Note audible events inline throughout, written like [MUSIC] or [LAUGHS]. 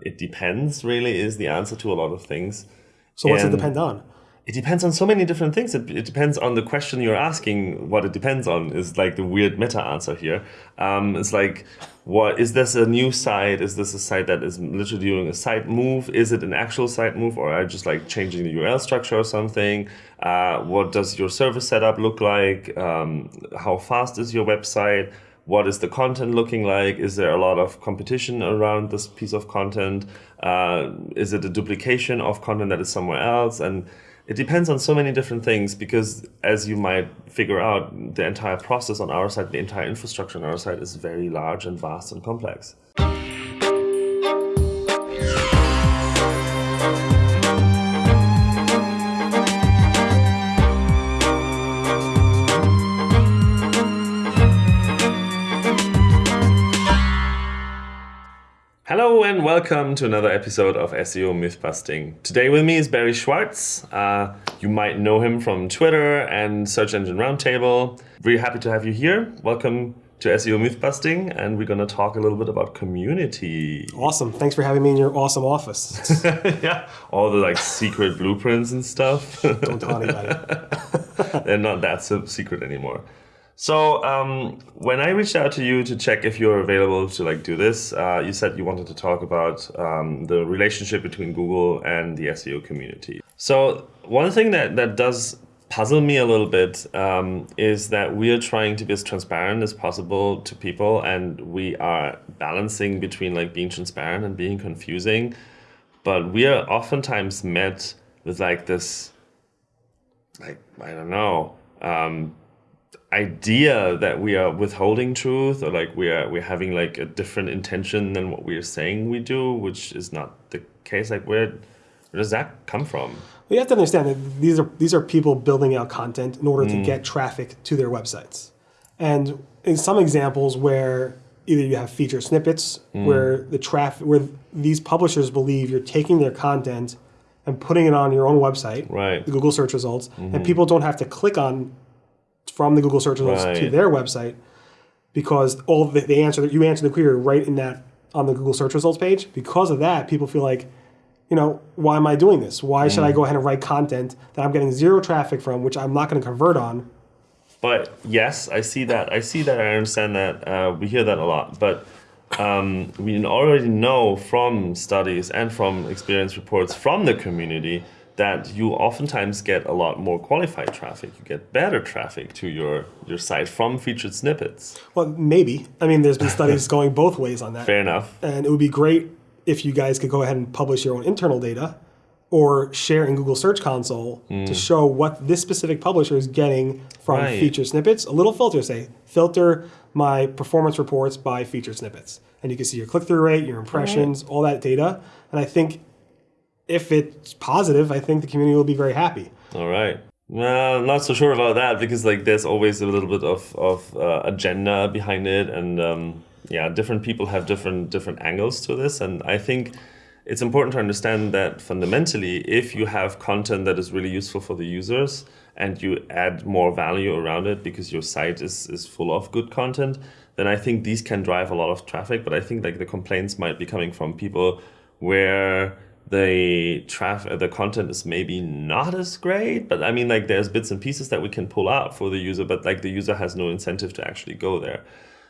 It depends, really, is the answer to a lot of things. So what's And it depend on? It depends on so many different things. It, it depends on the question you're asking. What it depends on is like the weird meta answer here. Um, it's like, what is this a new site? Is this a site that is literally doing a site move? Is it an actual site move, or are you just like changing the URL structure or something? Uh, what does your server setup look like? Um, how fast is your website? What is the content looking like? Is there a lot of competition around this piece of content? Uh, is it a duplication of content that is somewhere else? And it depends on so many different things because, as you might figure out, the entire process on our side, the entire infrastructure on our side is very large and vast and complex. Welcome to another episode of SEO Mythbusting. Today with me is Barry Schwartz. Uh, you might know him from Twitter and Search Engine Roundtable. Really happy to have you here. Welcome to SEO Mythbusting, and we're going to talk a little bit about community. Awesome. Thanks for having me in your awesome office. [LAUGHS] yeah, all the like secret blueprints and stuff. Don't tell anybody. [LAUGHS] They're not that so secret anymore. So um, when I reached out to you to check if you're available to like do this, uh, you said you wanted to talk about um, the relationship between Google and the SEO community. So one thing that that does puzzle me a little bit um, is that we are trying to be as transparent as possible to people, and we are balancing between like being transparent and being confusing. But we are oftentimes met with like this, like I don't know. Idea that we are withholding truth or like we are we're having like a different intention than what we are saying we do which is not the case like where where does that come from? Well, you have to understand that these are these are people building out content in order to mm. get traffic to their websites. And in some examples where either you have feature snippets mm. where the traffic where these publishers believe you're taking their content and putting it on your own website, right. The Google search results, and mm-hmm. people don't have to click on from the Google search results to their website because all the, the answer that you answer the query right in that on the Google search results page. Because of that, people feel like, you know, why am I doing this? Why should I go ahead and write content that I'm getting zero traffic from, which I'm not going to convert on? but yes i see that i see that i understand that uh, we hear that a lot but um, we already know from studies and from experience reports from the community that you oftentimes get a lot more qualified traffic you get better traffic to your your site from featured snippets Well, maybe. I mean, there's been [LAUGHS] studies going both ways on that. fair enough And it would be great if you guys could go ahead and publish your own internal data or share in Google Search Console hmm. to show what this specific publisher is getting from Right. featured snippets. A little filter, say, filter my performance reports by featured snippets. And you can see your click through rate, your impressions, all that data. And I think if it's positive, I think the community will be very happy. All right. Well, I'm not so sure about that because like there's always a little bit of of uh, agenda behind it, and um, yeah, different people have different different angles to this, and I think it's important to understand that fundamentally, if you have content that is really useful for the users and you add more value around it because your site is is full of good content, then I think these can drive a lot of traffic. But I think like the complaints might be coming from people where the traffic the content is maybe not as great but i mean like there's bits and pieces that we can pull out for the user but like the user has no incentive to actually go there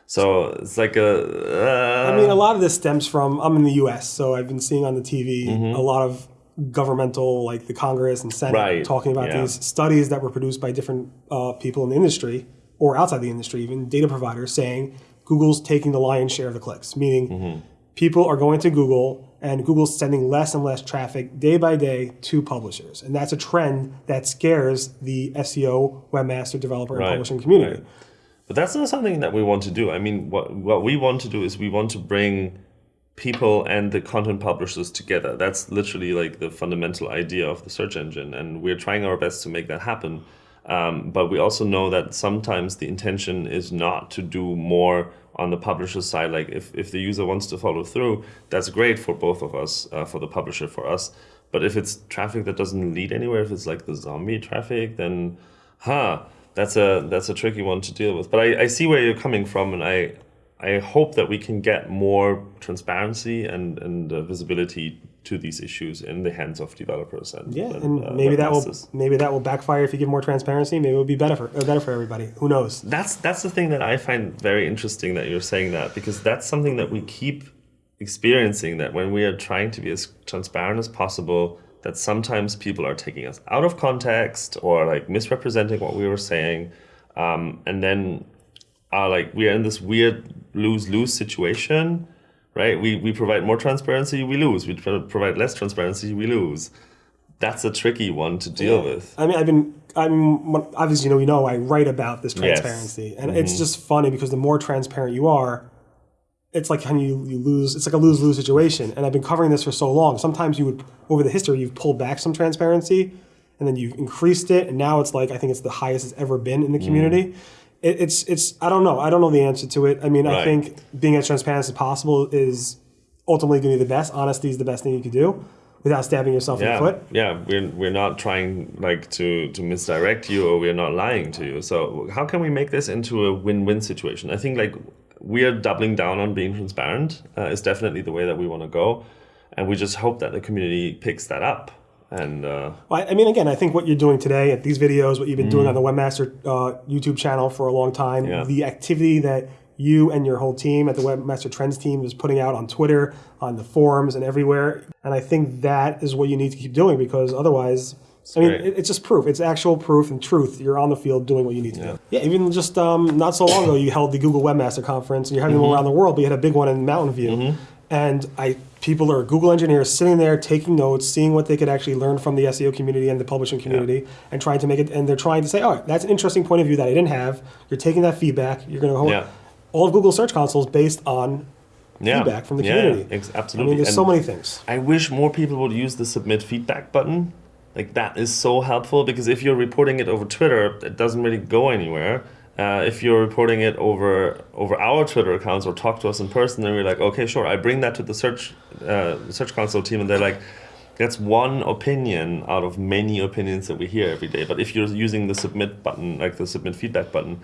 so it's like a uh, I mean, a lot of this stems from I'm in the U.S., so I've been seeing on the TV a lot of governmental, like the Congress and Senate, Right, talking about yeah. these studies that were produced by different uh, people in the industry or outside the industry, even data providers, saying Google's taking the lion's share of the clicks, meaning Mm-hmm. people are going to Google and Google's sending less and less traffic day by day to publishers, and that's a trend that scares the SEO, webmaster, developer, and publishing community. right. But that's not something that we want to do. I mean, what what we want to do is we want to bring people and the content publishers together. That's literally like the fundamental idea of the search engine, and we're trying our best to make that happen. Um, but we also know that sometimes the intention is not to do more on the publisher side. Like if, if the user wants to follow through, that's great for both of us, uh, for the publisher, for us. But if it's traffic that doesn't lead anywhere, if it's like the zombie traffic, then, huh, that's a that's a tricky one to deal with. But I, I see where you're coming from, and I I hope that we can get more transparency and and uh, visibility to these issues in the hands of developers and Yeah, and, and uh, maybe that will maybe that will backfire if you give more transparency. Maybe it will be better for better for everybody. Who knows? That's that's the thing that I find very interesting that you're saying that because that's something that we keep experiencing that when we are trying to be as transparent as possible that sometimes people are taking us out of context or like misrepresenting what we were saying um, and then are like we are in this weird lose-lose situation right we, we provide more transparency we lose we provide less transparency we lose that's a tricky one to deal with I mean, I've been. I mean, when- obviously, you know, you know, I write about this Yes. Mm-hmm. transparency, and it's just funny because the more transparent you are, it's like when you, you lose. It's like a lose lose situation. And I've been covering this for so long. Sometimes you would, over the history, you've pulled back some transparency, and then you've increased it, and now it's like I think it's the highest it's ever been in the community. It, it's it's I don't know. I don't know the answer to it. I mean, I think being as transparent as possible is ultimately going to be the best. Honesty is the best thing you can do without stabbing yourself in the foot. Yeah, we're we're not trying like to to misdirect you or we're not lying to you. So how can we make this into a win-win situation? I think like we are doubling down on being transparent uh, is definitely the way that we want to go, and we just hope that the community picks that up. And uh, Well, I mean, again, I think what you're doing today at these videos, what you've been doing on the Webmaster uh, YouTube channel for a long time, Mm. Yeah. the activity that you and your whole team at the Webmaster Trends team is putting out on Twitter, on the forums, and everywhere. And I think that is what you need to keep doing because otherwise, I mean, great. it's just proof. It's actual proof and truth. You're on the field doing what you need to do. Yeah, even just um, not so long ago, you held the Google Webmaster Conference, and you're having Mm-hmm. them around the world, but you had a big one in Mountain View. And I people are Google engineers sitting there taking notes, seeing what they could actually learn from the SEO community and the publishing community, and trying to make it. And they're trying to say, "All right, that's an interesting point of view that I didn't have." You're taking that feedback. You're going to hold Yeah. all of Google Search Console is based on yeah, feedback from the yeah, community. ex- I mean, there's And- so many things. I wish more people would use the submit feedback button. Like that is so helpful because if you're reporting it over Twitter, it doesn't really go anywhere. Uh, if you're reporting it over over our Twitter accounts or talk to us in person, then we're like, okay, sure. I bring that to the search uh, search console team, and they're like, that's one opinion out of many opinions that we hear every day. But if you're using the submit button, like the submit feedback button,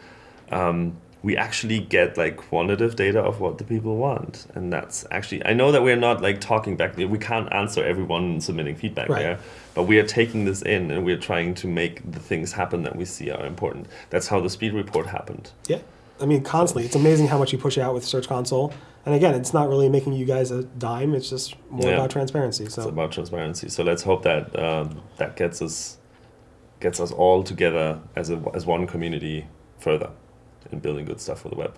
um, we actually get like quantitative data of what the people want and that's actually i know that we're not like talking back we can't answer everyone submitting feedback Right. there but we are taking this in and we're trying to make the things happen that we see are important that's how the speed report happened Yeah. I mean, constantly. It's amazing how much you push out with Search Console. And again, it's not really making you guys a dime. It's just more Yeah. about transparency. So it's about transparency so let's hope that um, that gets us gets us all together as a as one community further in building good stuff for the web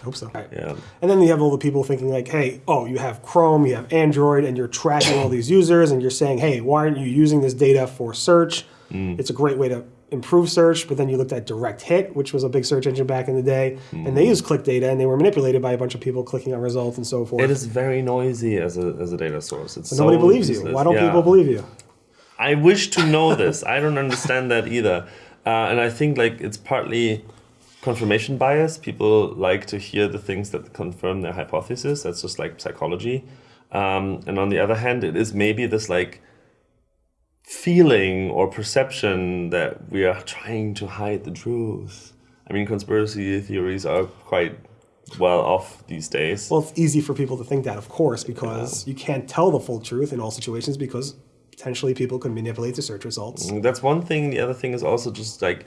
I hope so. yeah And then you have all the people thinking like, hey, oh, you have Chrome, you have Android, and you're tracking all these users, and you're saying, hey, why aren't you using this data for search? Mm. It's a great way to improve search. But then you looked at Direct Hit, which was a big search engine back in the day, and Mm. they used click data, and they were manipulated by a bunch of people clicking on results and so forth. it is very noisy as a, as a data source it's But nobody so believes you. Why don't Yeah. people believe you? I wish to know this. I don't understand that either. Uh, and I think like it's partly confirmation bias. People like to hear the things that confirm their hypothesis. That's just like psychology. Um, and on the other hand, it is maybe this like feeling or perception that we are trying to hide the truth. I mean, conspiracy theories are quite well off these days. Well, it's easy for people to think that, of course, because you can't tell the full truth in all situations because potentially people could manipulate the search results. That's one thing. The other thing is also just like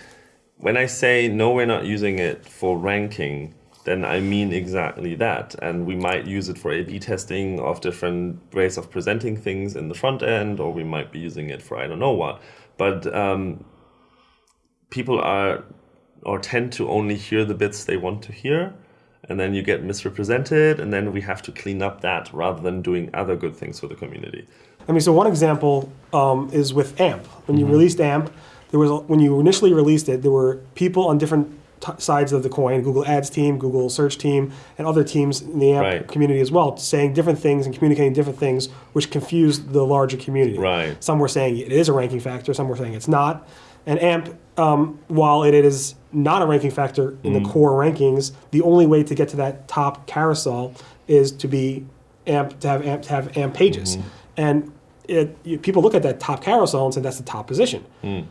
when I say no, we're not using it for ranking, then I mean exactly that. And we might use it for A B testing of different ways of presenting things in the front end, or we might be using it for I don't know what. But um, people are or tend to only hear the bits they want to hear. And then you get misrepresented, and then we have to clean up that rather than doing other good things for the community. I mean, so one example um, is with AMP. When you Mm-hmm. released AMP, there was when you initially released it, there were people on different t- sides of the coin: Google Ads team, Google Search team, and other teams in the AMP Right. community as well, saying different things and communicating different things, which confused the larger community. Right. Some were saying it is a ranking factor. Some were saying it's not. And AMP, um, while it is not a ranking factor in Mm. the core rankings, the only way to get to that top carousel is to be AMP to have AMP to have AMP pages. Mm-hmm. And it, you, people look at that top carousel and say that's the top position. Mm.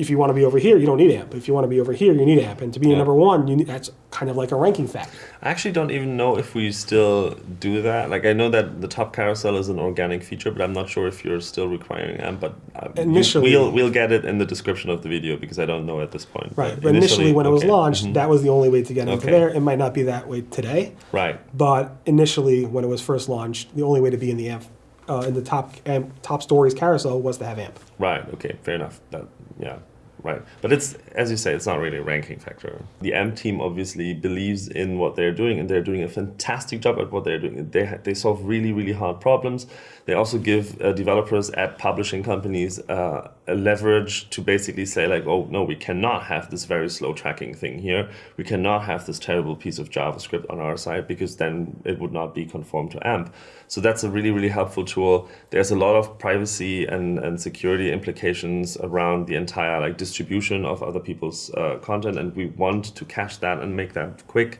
If you want to be over here, you don't need AMP. If you want to be over here, you need AMP. And to be Yeah. number one, you need, that's kind of like a ranking factor. I actually don't even know if we still do that. Like I know that the top carousel is an organic feature, but I'm not sure if you're still requiring AMP. But uh, Initially- we'll we'll get it in the description of the video because I don't know at this point. Right. But initially, when it was okay. Mm-hmm. launched, that was the only way to get into Okay. there. It might not be that way today. Right. But initially, when it was first launched, the only way to be in the AMP, uh, in the top AMP, top stories carousel was to have AMP. Right. Okay. Fair enough. That yeah. Right. But it's as you say, it's not really a ranking factor. The AMP team obviously believes in what they're doing, and they're doing a fantastic job at what they're doing. They they solve really really hard problems. They also give uh, developers at publishing companies uh, a leverage to basically say like, oh no, we cannot have this very slow tracking thing here. We cannot have this terrible piece of JavaScript on our side because then it would not be conform to AMP. So that's a really, really helpful tool. There's a lot of privacy and, and security implications around the entire like distribution of other people's uh, content, and we want to cache that and make that quick.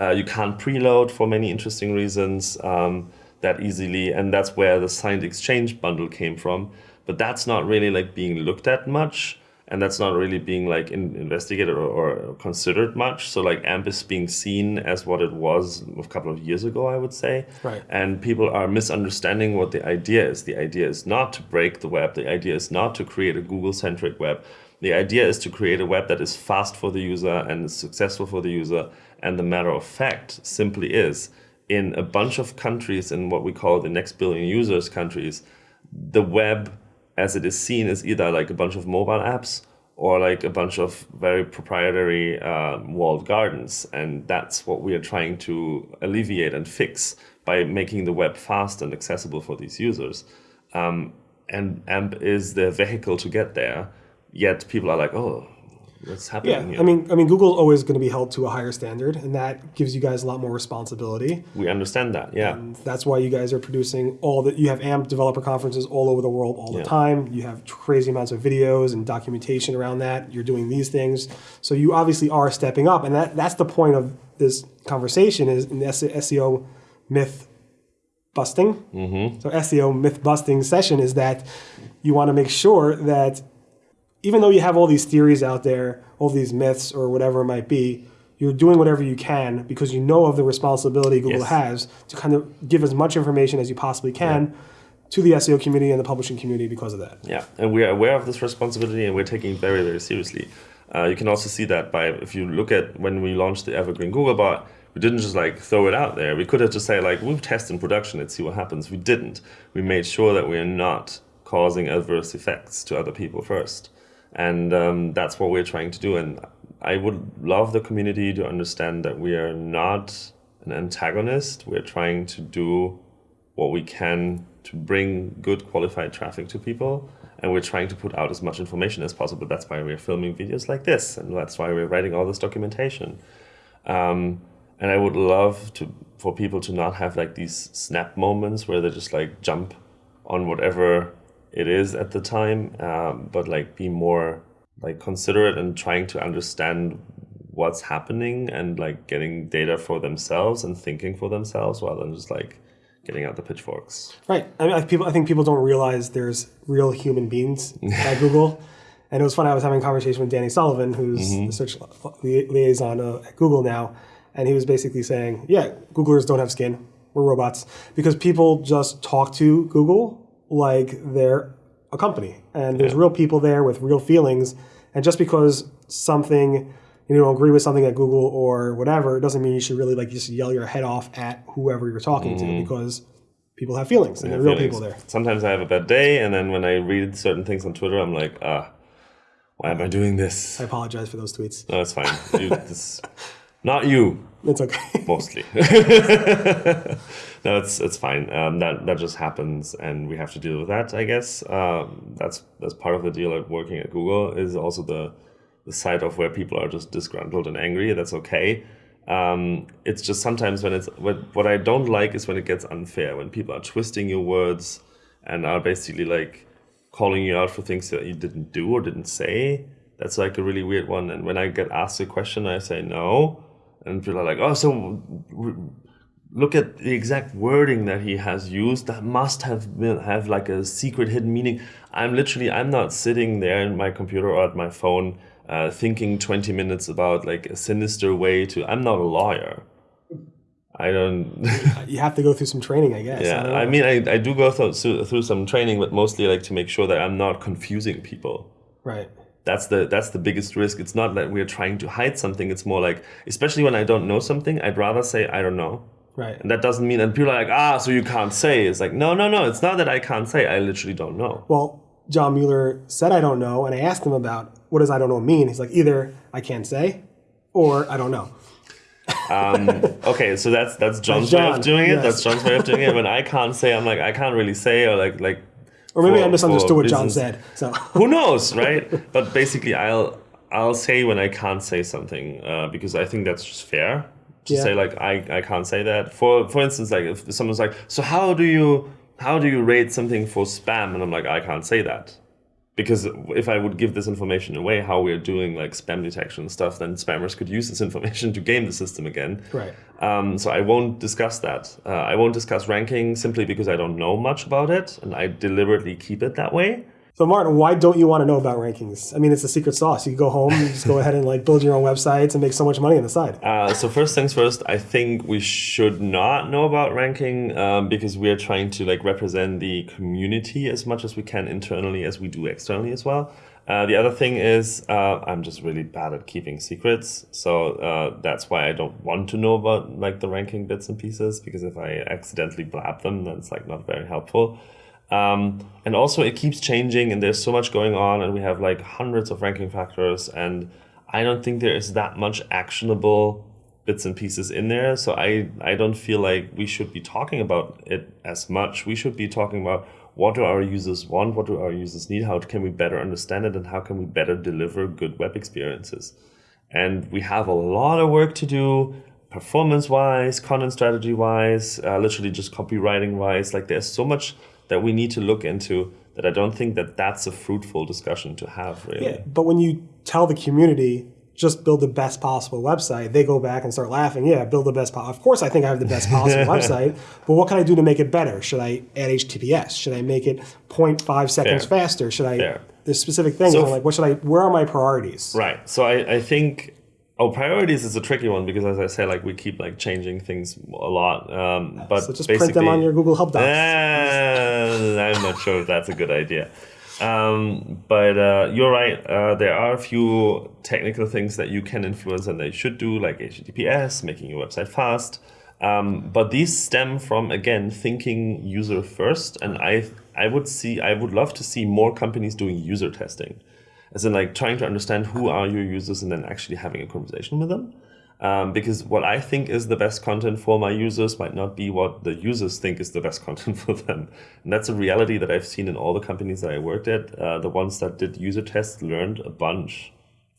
Uh, you can't preload for many interesting reasons um, that easily, and that's where the signed exchange bundle came from. But that's not really like being looked at much and that's not really being like in, investigated or, or considered much. So like AMP is being seen as what it was a couple of years ago, I would say. Right. And people are misunderstanding what the idea is. The idea is not to break the web. The idea is not to create a Google-centric web. The idea is to create a web that is fast for the user and is successful for the user. And the matter of fact simply is, in a bunch of countries, in what we call the next billion users countries, the web as it is seen is either like a bunch of mobile apps or like a bunch of very proprietary uh, walled gardens. And that's what we are trying to alleviate and fix by making the web fast and accessible for these users. Um, and AMP is the vehicle to get there. Yet people are like, oh, what's happening Yeah, here? I mean, I mean, Google's always going to be held to a higher standard, and that gives you guys a lot more responsibility. we understand that, yeah. And that's why you guys are producing all that. You have AMP developer conferences all over the world all the Yeah. time. You have crazy amounts of videos and documentation around that. You're doing these things, so you obviously are stepping up, and that that's the point of this conversation is in the SEO myth busting. Mm-hmm. So SEO myth busting session is that you want to make sure that even though you have all these theories out there, all these myths or whatever it might be, you're doing whatever you can because you know of the responsibility Google Yes. has to kind of give as much information as you possibly can to the SEO community and the publishing community because of that. Yeah, and we are aware of this responsibility and we're taking it very, very seriously. Uh, you can also see that by if you look at when we launched the Evergreen Google bot, we didn't just like throw it out there. We could have just say like we'll test in production and see what happens. We didn't. We made sure that we are not causing adverse effects to other people first, and um, that's what we're trying to do. And I would love the community to understand that we are not an antagonist. We're trying to do what we can to bring good qualified traffic to people and we're trying to put out as much information as possible that's why we're filming videos like this and that's why we're writing all this documentation um, and i would love to for people to not have like these snap moments where they just like jump on whatever it is at the time um, but like be more like considerate and trying to understand what's happening and like getting data for themselves and thinking for themselves rather than just like getting out the pitchforks. Right. I mean, I, people, I think people don't realize there's real human beings at Google. [LAUGHS] And it was fun. I was having a conversation with Danny Sullivan, who's Mm-hmm. the search li- liaison uh, at Google now, and he was basically saying, "Yeah, Googlers don't have skin. We're robots because people just talk to Google like they're a company, and there's Yeah. real people there with real feelings. And just because something you don't agree with something at Google or whatever, it doesn't mean you should really like just yell your head off at whoever you're talking to because people have feelings and there are real people there. Sometimes I have a bad day, and then when I read certain things on Twitter, I'm like, ah, why am I doing this? I apologize for those tweets. No, it's fine. You, [LAUGHS] this, not you, It's okay. [LAUGHS] mostly. [LAUGHS] no, it's it's fine. Um, that that just happens, and we have to deal with that. I guess um, that's that's part of the deal at working at Google. Is also the the side of where people are just disgruntled and angry. That's okay. Um, it's just sometimes when it's what what I don't like is when it gets unfair. When people are twisting your words and are basically like calling you out for things that you didn't do or didn't say. That's like a really weird one. And when I get asked a question, I say no, and people are like, "Oh, so look at the exact wording that he has used. That must have been have like a secret hidden meaning. I'm literally i'm not sitting there in my computer or at my phone uh, thinking 20 minutes about like a sinister way to i'm not a lawyer. I don't [LAUGHS] You have to go through some training, I guess. I yeah don't i mean I, I do go through, through some training but mostly like to make sure that i'm not confusing people. Right. That's the that's the biggest risk. It's not that we're trying to hide something. It's more like especially when i don't know something i'd rather say i don't know. Right. and that doesn't mean and people are like ah so you can't say. It's like no no no. It's not that i can't say. I literally don't know. Well, John Mueller said I don't know, and I asked him about what does I don't know mean. He's like, either I can't say, or I don't know. [LAUGHS] okay so that's that's john's That's way of doing it. Yes. that's john's way of doing it. When i [LAUGHS] can't say i'm like i can't really say or like like Or maybe for- I misunderstood what John said. So. [LAUGHS] Who knows right? But basically i'll i'll say when i can't say something uh, because i think that's just fair to Yeah. say like I, I can't say that. For for instance like if someone's like so how do you how do you rate something for spam? And i'm like i can't say that because if i would give this information away how we're doing like spam detection stuff then spammers could use this information to game the system again right. um, so I won't discuss that. Uh, I won't discuss ranking simply because I don't know much about it, and I deliberately keep it that way. So Martin, why don't you want to know about rankings? I mean, it's a secret sauce. You go home, you just go ahead and like build your own websites and make so much money on the side. Uh, so first things first, I think we should not know about ranking um, because we are trying to like represent the community as much as we can internally as we do externally as well. Uh, the other thing is uh, I'm just really bad at keeping secrets, so uh, that's why I don't want to know about like the ranking bits and pieces because if I accidentally blab them, that's like not very helpful. Um, and also, it keeps changing, and there's so much going on, and we have like hundreds of ranking factors, and I don't think there is that much actionable bits and pieces in there. So I I don't feel like we should be talking about it as much. We should be talking about what do our users want, what do our users need, how can we better understand it, and how can we better deliver good web experiences. And we have a lot of work to do performance wise, content strategy wise, uh, literally just copywriting wise. Like there's so much that we need to look into that I don't think that that's a fruitful discussion to have really. Yeah, but when you tell the community just build the best possible website, they go back and start laughing. Yeah, build the best. Po- of course, I think I have the best possible [LAUGHS] website, but what can I do to make it better? Should I add HTTPS? Should I make it 0.5 seconds Fair. faster? Should I? Fair. There's specific things. So like, what should I? Where are my priorities? Right. So I, I think oh priorities is a tricky one because as I say, like we keep like changing things a lot. Um, but So just print them on your Google Help Docs. Uh, I'm not sure if that's a good idea. Um, but uh, you're right. Uh, there are a few technical things that you can influence and they should do, like HTTPS, making your website fast. Um, but these stem from again thinking user first, and I I would see I would love to see more companies doing user testing, as in like trying to understand who are your users and then actually having a conversation with them. Um, because what I think is the best content for my users might not be what the users think is the best [LAUGHS] content for them. And that's a reality that I've seen in all the companies that I worked at. Uh, the ones that did user tests learned a bunch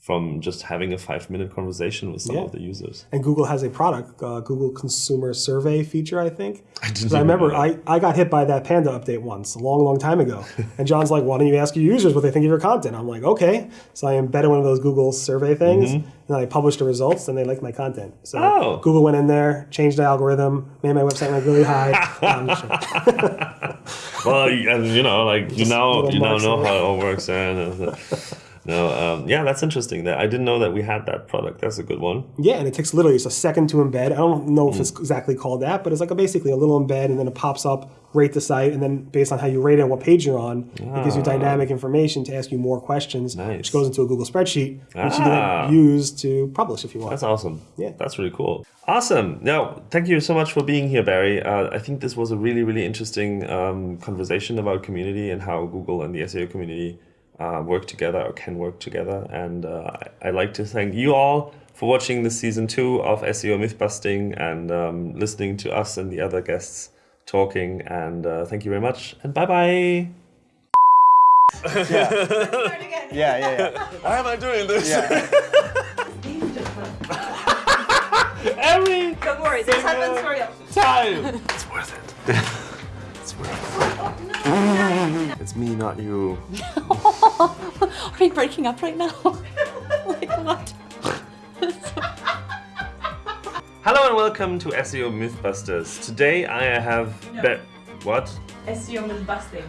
from just having a five minute conversation with some Yeah. of the users. And Google has a product, uh, Google Consumer Survey feature, I think. [LAUGHS] I, didn't I remember know I, I got hit by that Panda update once, a long, long time ago. [LAUGHS] and John's like, why don't you ask your users what they think of your content? I'm like, okay. So I embedded one of those Google survey things, and then I published the results, and they liked my content. So. Oh. Google went in there, changed the algorithm, made my website rank really high. [LAUGHS] No, I'm just joking. well, you- and you know, like you now you now know how it all works. And, uh, no, um, yeah, that's interesting. That I didn't know that we had that product. That's a good one. Yeah, and it takes literally just a second to embed. I don't know if Mm. it's exactly called that, but it's like a, basically a little embed, and then it pops up, rate the site, and then based on how you rate it and what page you're on, it gives you dynamic information to ask you more questions, Nice. which goes into a Google spreadsheet, which you Ah. can then use to publish if you want. That's awesome. Yeah. That's really cool. Awesome. Now, thank you so much for being here, Barry. Uh, I think this was a really, really interesting um, conversation about community and how Google and the SEO community uh, work together or can work together. And uh, I- I'd like to thank you all for watching this season two of SEO Mythbusting and um, listening to us and the other guests talking. And uh, thank you very much. And bye bye. [LAUGHS] Start again. Yeah, yeah, yeah. Why am I doing this? yeah. [LAUGHS] Every Don't worry, this happens for you. time. It's worth it. [LAUGHS] It's me, not you. [LAUGHS] Are we breaking up right now? [LAUGHS] like what? [LAUGHS] Hello and welcome to SEO Mythbusters. Today I have No. Be- what? SEO myth busting.